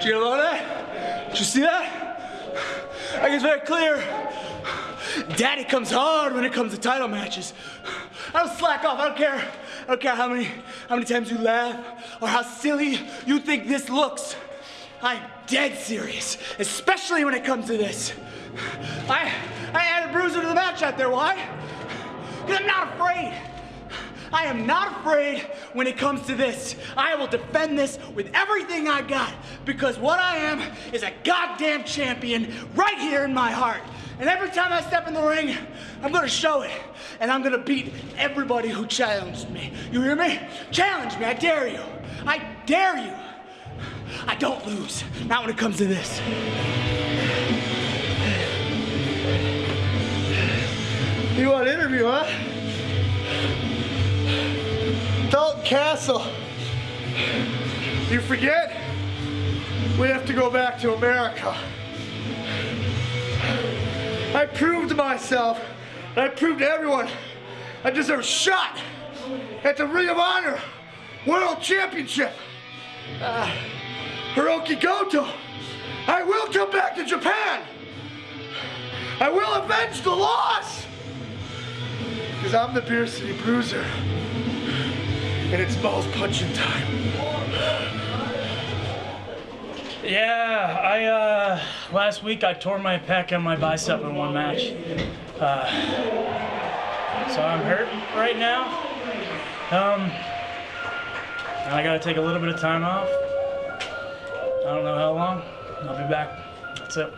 Did you know that? Did you see that? I think it's very clear. Daddy comes hard when it comes to title matches. I don't slack off. I don't care. I don't care how many how many times you laugh or how silly you think this looks. I'm dead serious, especially when it comes to this. I I added Bruiser to the match out there. Why? Because I'm not afraid. I am not afraid when it comes to this. I will defend this with everything I got because what I am is a goddamn champion right here in my heart. And every time I step in the ring, I'm gonna show it. And I'm gonna beat everybody who challenged me. You hear me? Challenge me, I dare you. I dare you. I don't lose, not when it comes to this. You want an interview, huh? Castle. You forget? We have to go back to America. I proved myself, I proved to everyone, I deserve a shot at the Ring of Honor World Championship. Uh, Hirooki Goto, I will come back to Japan. I will avenge the loss. Because I'm the Beer City Bruiser. And it's balls punching time. Yeah, I uh, last week I tore my pec and my bicep in one match. Uh, so I'm hurt right now. Um, and I gotta take a little bit of time off. I don't know how long. I'll be back. That's it.